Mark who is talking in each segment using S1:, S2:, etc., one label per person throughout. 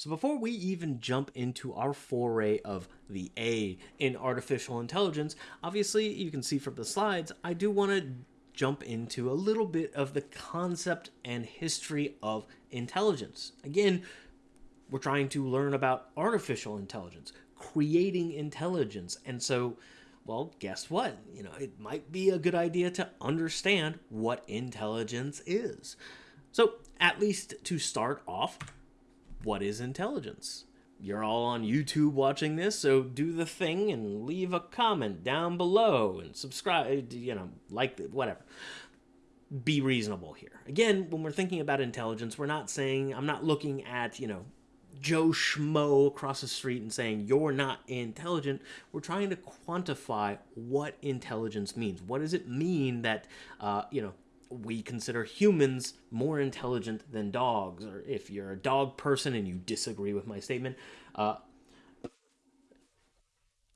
S1: So before we even jump into our foray of the A in artificial intelligence, obviously you can see from the slides, I do want to jump into a little bit of the concept and history of intelligence. Again, we're trying to learn about artificial intelligence, creating intelligence. And so, well, guess what? You know, it might be a good idea to understand what intelligence is. So, at least to start off, what is intelligence? You're all on YouTube watching this, so do the thing and leave a comment down below and subscribe, you know, like, whatever. Be reasonable here. Again, when we're thinking about intelligence, we're not saying, I'm not looking at, you know, Joe Schmo across the street and saying you're not intelligent. We're trying to quantify what intelligence means. What does it mean that, uh, you know, we consider humans more intelligent than dogs, or if you're a dog person and you disagree with my statement, uh,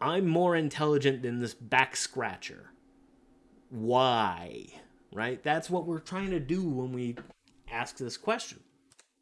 S1: I'm more intelligent than this back scratcher. Why? Right? That's what we're trying to do when we ask this question.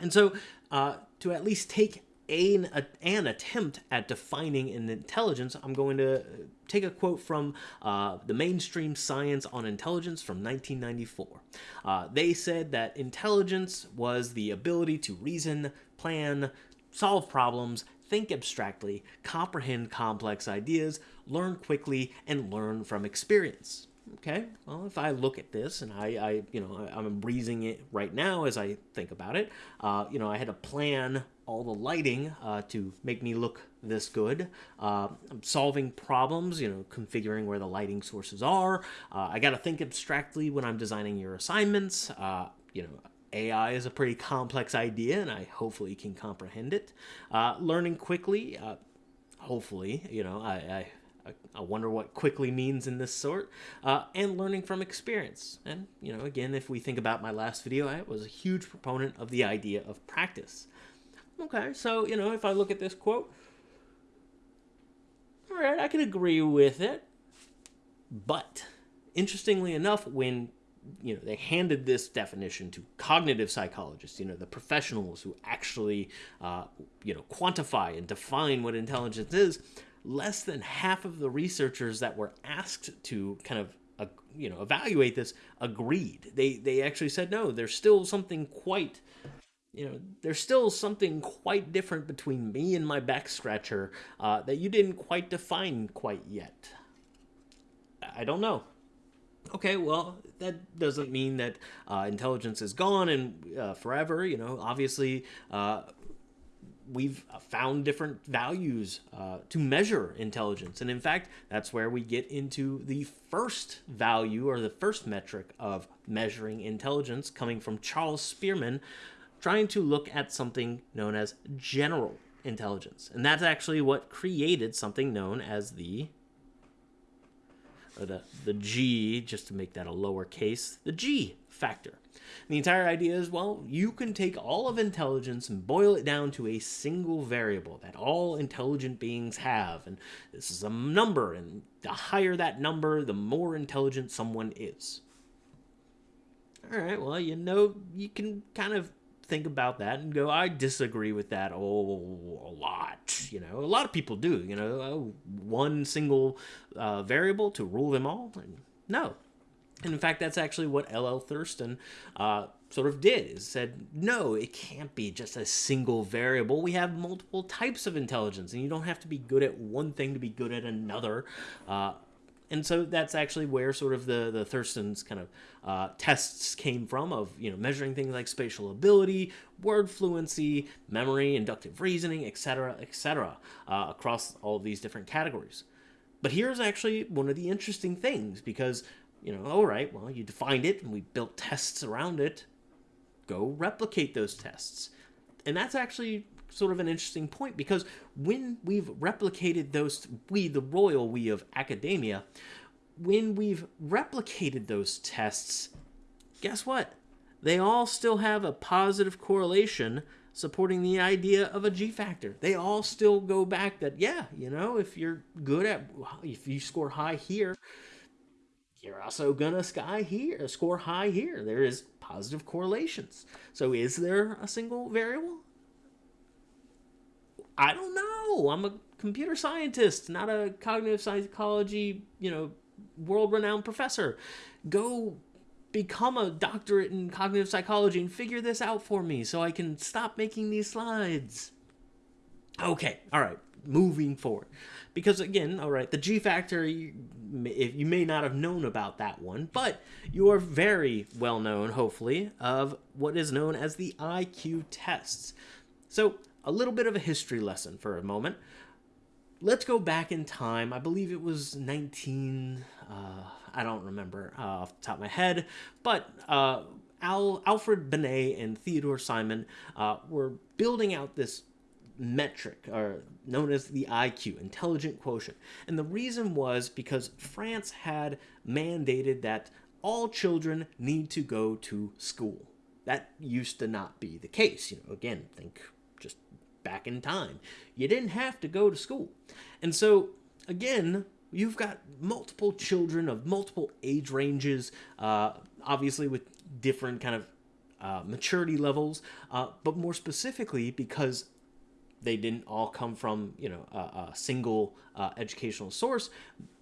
S1: And so, uh, to at least take an, an attempt at defining an intelligence, I'm going to take a quote from uh, the mainstream science on intelligence from 1994. Uh, they said that intelligence was the ability to reason, plan, solve problems, think abstractly, comprehend complex ideas, learn quickly, and learn from experience. Okay, well, if I look at this and I, I you know, I, am breezing it right now as I think about it, uh, you know, I had to plan all the lighting uh, to make me look this good. Uh, I'm solving problems, you know, configuring where the lighting sources are. Uh, I got to think abstractly when I'm designing your assignments. Uh, you know, AI is a pretty complex idea, and I hopefully can comprehend it. Uh, learning quickly, uh, hopefully, you know, I, I, I wonder what quickly means in this sort, uh, and learning from experience. And, you know, again, if we think about my last video, I was a huge proponent of the idea of practice. Okay, so, you know, if I look at this quote, all right, I can agree with it. But, interestingly enough, when you know they handed this definition to cognitive psychologists you know the professionals who actually uh, you know quantify and define what intelligence is less than half of the researchers that were asked to kind of uh, you know evaluate this agreed they they actually said no there's still something quite you know, there's still something quite different between me and my back scratcher uh, that you didn't quite define quite yet. I don't know. Okay, well, that doesn't mean that uh, intelligence is gone and uh, forever. You know, obviously, uh, we've found different values uh, to measure intelligence. And in fact, that's where we get into the first value or the first metric of measuring intelligence coming from Charles Spearman, trying to look at something known as general intelligence. And that's actually what created something known as the or the, the G, just to make that a lowercase, the G factor. The entire idea is, well, you can take all of intelligence and boil it down to a single variable that all intelligent beings have. And this is a number, and the higher that number, the more intelligent someone is. All right, well, you know, you can kind of think about that and go, I disagree with that oh, a lot. You know, a lot of people do. You know, oh, one single uh, variable to rule them all. No. And in fact, that's actually what L.L. Thurstone uh, sort of did, is said, no, it can't be just a single variable. We have multiple types of intelligence, and you don't have to be good at one thing to be good at another. Uh, and so that's actually where sort of the the Thurstone's kind of uh, tests came from of you know measuring things like spatial ability, word fluency, memory, inductive reasoning, etc., etc., uh, across all of these different categories. But here's actually one of the interesting things because you know, all right, well, you defined it and we built tests around it. Go replicate those tests. And that's actually sort of an interesting point because when we've replicated those, we, the royal we of academia, when we've replicated those tests, guess what? They all still have a positive correlation supporting the idea of a G factor. They all still go back that, yeah, you know, if you're good at, if you score high here, you're also gonna sky here, score high here. There is positive correlations. So is there a single variable? I don't know. I'm a computer scientist, not a cognitive psychology, you know, world renowned professor. Go become a doctorate in cognitive psychology and figure this out for me so I can stop making these slides. Okay, all right, moving forward. Because again, all right, the G factor, you, you may not have known about that one, but you are very well known, hopefully, of what is known as the IQ tests. So, a little bit of a history lesson for a moment. Let's go back in time. I believe it was 19. Uh, I don't remember uh, off the top of my head, but uh, Al, Alfred Binet and Theodore Simon uh, were building out this metric, or known as the IQ, intelligent quotient. And the reason was because France had mandated that all children need to go to school. That used to not be the case. You know, again, think back in time. You didn't have to go to school. And so, again, you've got multiple children of multiple age ranges, uh, obviously with different kind of uh, maturity levels, uh, but more specifically because they didn't all come from you know a, a single uh, educational source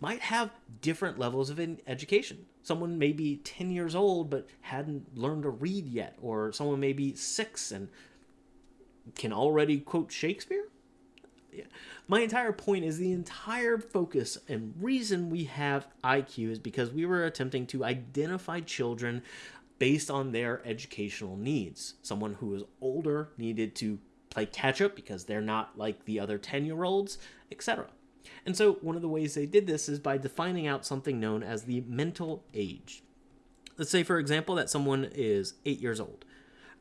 S1: might have different levels of education someone may be 10 years old but hadn't learned to read yet or someone may be six and can already quote shakespeare yeah. my entire point is the entire focus and reason we have iq is because we were attempting to identify children based on their educational needs someone who is older needed to play catch up because they're not like the other 10 year olds, etc. And so, one of the ways they did this is by defining out something known as the mental age. Let's say, for example, that someone is eight years old.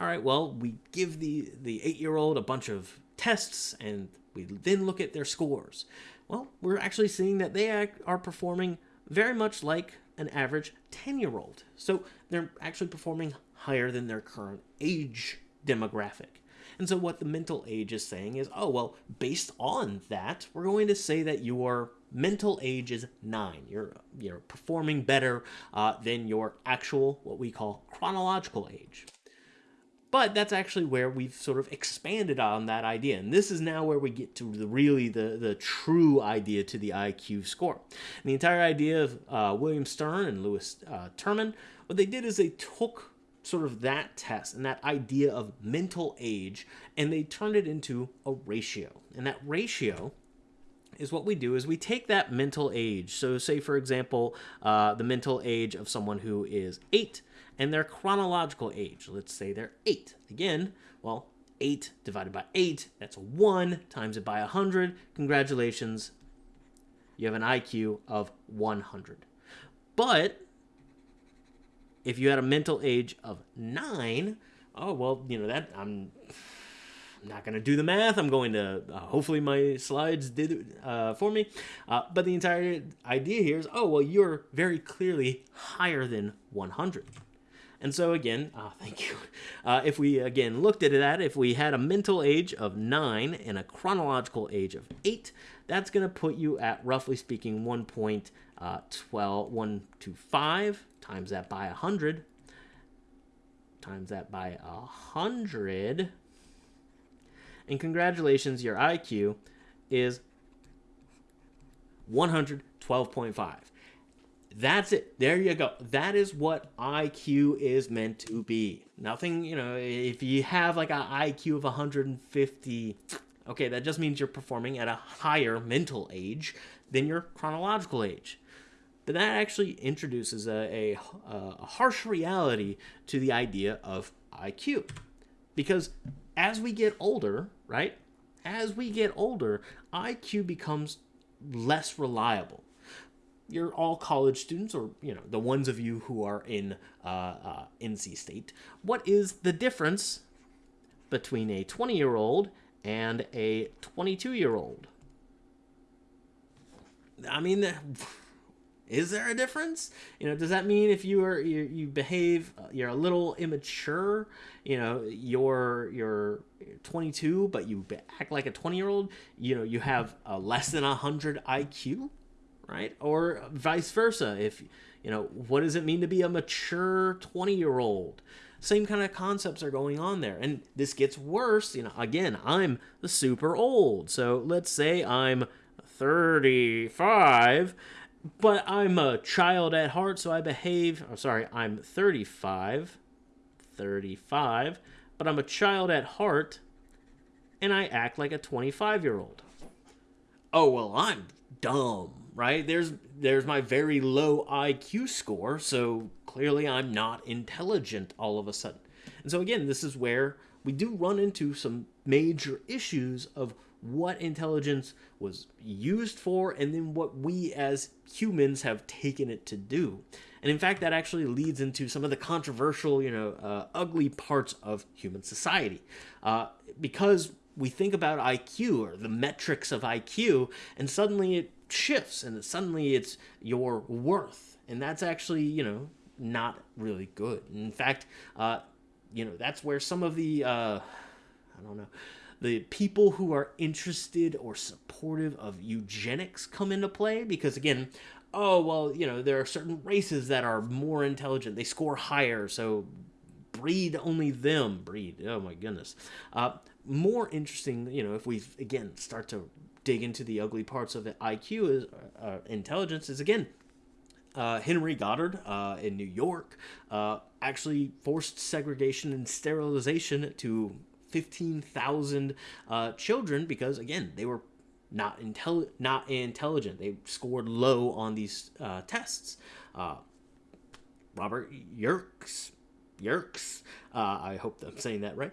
S1: All right, well, we give the, the eight year old a bunch of tests and we then look at their scores. Well, we're actually seeing that they are performing very much like an average 10 year old. So they're actually performing higher than their current age demographic. And so what the mental age is saying is, oh, well, based on that, we're going to say that your mental age is nine. You're, you're performing better uh, than your actual, what we call chronological age. But that's actually where we've sort of expanded on that idea. And this is now where we get to the really the, the true idea to the IQ score. And the entire idea of uh, William Stern and Lewis uh, Terman, what they did is they took sort of that test and that idea of mental age and they turned it into a ratio and that ratio is what we do is we take that mental age. So say for example uh, the mental age of someone who is eight and their chronological age. Let's say they're eight. Again well 8 divided by 8 that's 1 times it by 100 congratulations. You have an iq of 100 but if you had a mental age of nine, oh well, you know that I'm. I'm not going to do the math. I'm going to, uh, hopefully my slides did uh, for me. Uh, but the entire idea here is, oh, well, you're very clearly higher than 100. And so again, uh, thank you. Uh, if we again looked at that, if we had a mental age of 9 and a chronological age of 8, that's going to put you at, roughly speaking, 1.12, uh, 125 times that by 100, times that by 100, and congratulations, your IQ is 112.5. That's it. There you go. That is what IQ is meant to be. Nothing, you know, if you have like an IQ of 150, okay, that just means you're performing at a higher mental age than your chronological age but that actually introduces a, a, a harsh reality to the idea of IQ. Because as we get older, right, as we get older, IQ becomes less reliable. You're all college students, or you know, the ones of you who are in uh, uh, NC State. What is the difference between a 20 year old and a 22 year old? I mean, is there a difference you know does that mean if you are you, you behave uh, you're a little immature you know you're you're 22 but you act like a 20 year old you know you have a less than 100 iq right or vice versa if you know what does it mean to be a mature 20 year old same kind of concepts are going on there. And this gets worse. You know, again, I'm the super old. So let's say I'm 35, but I'm a child at heart, so I behave. I'm sorry, I'm 35. 35, but I'm a child at heart, and I act like a 25 year old. Oh, well, I'm dumb, right? There's there's my very low IQ score, so clearly I'm not intelligent all of a sudden. And so again, this is where we do run into some major issues of what intelligence was used for and then what we as humans have taken it to do. And in fact, that actually leads into some of the controversial, you know, uh, ugly parts of human society. Uh, because we think about IQ or the metrics of IQ, and suddenly it shifts and suddenly it's your worth. And that's actually, you know, not really good. In fact, uh, you know, that's where some of the, uh, I don't know, the people who are interested or supportive of eugenics come into play because again oh well you know there are certain races that are more intelligent. They score higher so breed only them. Breed. Oh my goodness. Uh, more interesting you know if we again start to dig into the ugly parts of iq is uh, intelligence is again uh, Henry Goddard uh, in New York uh, actually forced segregation and sterilization to 15,000 uh, children because, again, they were not intelli- not intelligent. They scored low on these uh, tests. Uh, Robert Yerkes, Yerkes, uh, I hope I'm saying that right.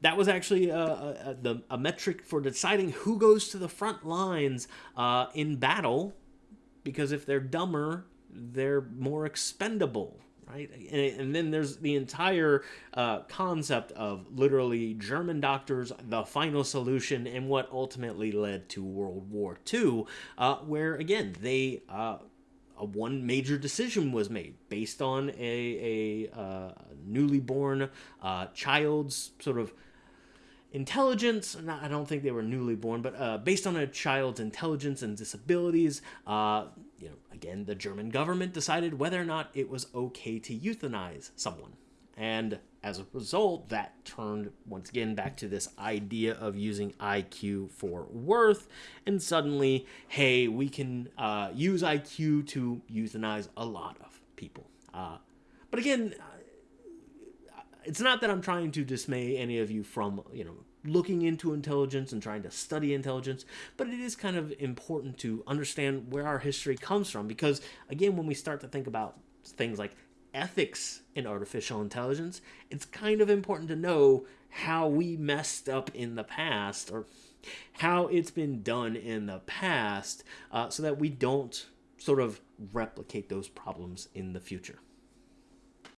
S1: That was actually a, a, the, a metric for deciding who goes to the front lines uh, in battle, because if they're dumber, they're more expendable right? And, and, then there's the entire uh, concept of literally German doctors, the final solution, and what ultimately led to World War II, uh, where again they. Uh, one major decision was made based on a, a uh, newly born uh, child's sort of intelligence. Not, I don't think they were newly born, but uh, based on a child's intelligence and disabilities, uh, you know, again, the German government decided whether or not it was okay to euthanize someone. And as a result, that turned once again back to this idea of using IQ for worth. And suddenly, hey, we can uh, use IQ to euthanize a lot of people. Uh, but again, it's not that I'm trying to dismay any of you from, you know, looking into intelligence and trying to study intelligence, but it is kind of important to understand where our history comes from because, again, when we start to think about things like ethics in artificial intelligence, it's kind of important to know how we messed up in the past or how it's been done in the past uh, so that we don't sort of replicate those problems in the future.